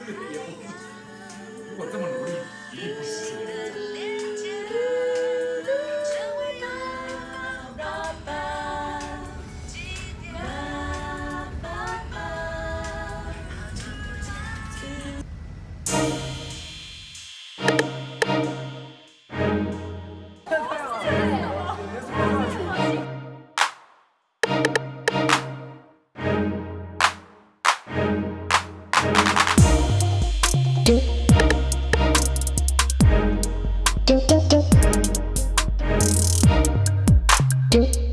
如果这么努力，一定不行。do do do do